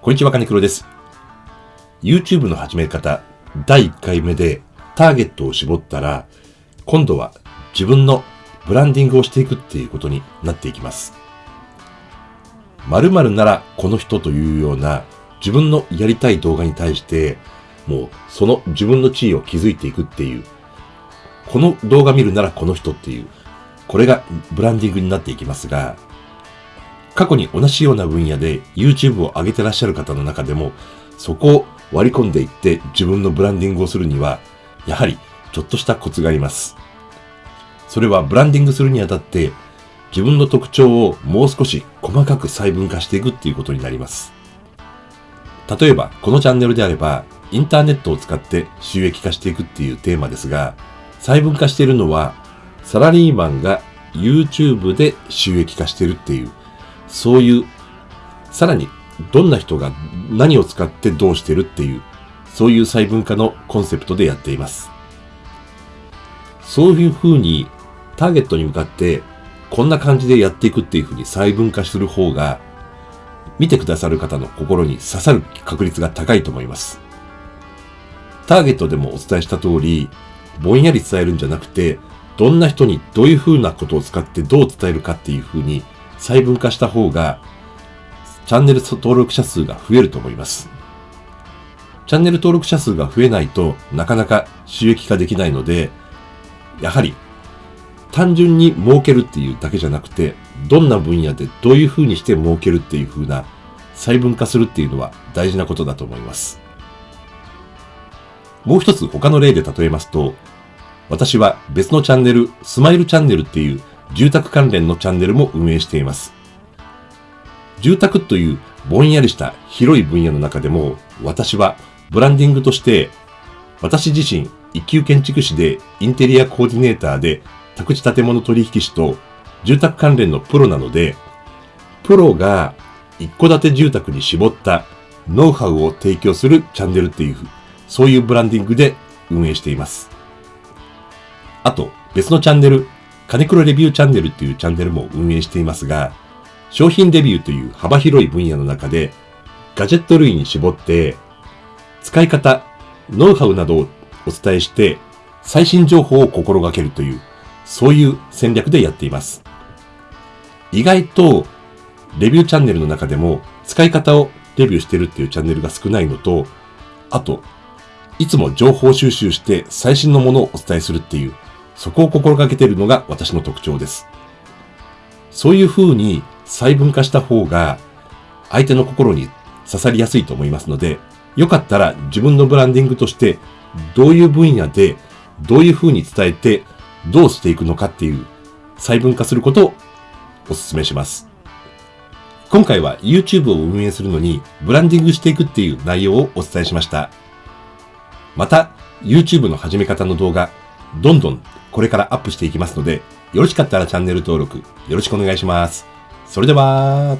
こんにちは、金黒です。YouTube の始め方、第1回目でターゲットを絞ったら、今度は自分のブランディングをしていくっていうことになっていきます。〇〇ならこの人というような自分のやりたい動画に対して、もうその自分の地位を築いていくっていう、この動画見るならこの人っていう、これがブランディングになっていきますが、過去に同じような分野で YouTube を上げてらっしゃる方の中でも、そこを割り込んでいって自分のブランディングをするには、やはりちょっとしたコツがあります。それはブランディングするにあたって、自分の特徴をもう少し細かく細分化していくっていうことになります。例えば、このチャンネルであれば、インターネットを使って収益化していくっていうテーマですが、細分化しているのは、サラリーマンが YouTube で収益化してるっていう、そういう、さらにどんな人が何を使ってどうしてるっていう、そういう細分化のコンセプトでやっています。そういう風にターゲットに向かってこんな感じでやっていくっていう風に細分化する方が見てくださる方の心に刺さる確率が高いと思います。ターゲットでもお伝えした通り、ぼんやり伝えるんじゃなくて、どんな人にどういう風なことを使ってどう伝えるかっていう風に細分化した方が、チャンネル登録者数が増えると思います。チャンネル登録者数が増えないとなかなか収益化できないので、やはり単純に儲けるっていうだけじゃなくて、どんな分野でどういう風にして儲けるっていう風な細分化するっていうのは大事なことだと思います。もう一つ他の例で例えますと、私は別のチャンネル、スマイルチャンネルっていう住宅関連のチャンネルも運営しています。住宅というぼんやりした広い分野の中でも、私はブランディングとして、私自身一級建築士でインテリアコーディネーターで宅地建物取引士と住宅関連のプロなので、プロが一戸建て住宅に絞ったノウハウを提供するチャンネルっていう、そういうブランディングで運営しています。あと、別のチャンネル、金黒レビューチャンネルっていうチャンネルも運営していますが、商品レビューという幅広い分野の中で、ガジェット類に絞って、使い方、ノウハウなどをお伝えして、最新情報を心がけるという、そういう戦略でやっています。意外と、レビューチャンネルの中でも、使い方をレビューしてるっていうチャンネルが少ないのと、あと、いつも情報収集して最新のものをお伝えするっていう、そこを心がけているのが私の特徴です。そういう風に細分化した方が相手の心に刺さりやすいと思いますので、よかったら自分のブランディングとしてどういう分野でどういう風に伝えてどうしていくのかっていう細分化することをお勧めします。今回は YouTube を運営するのにブランディングしていくっていう内容をお伝えしました。また YouTube の始め方の動画どんどんこれからアップしていきますので、よろしかったらチャンネル登録よろしくお願いします。それでは、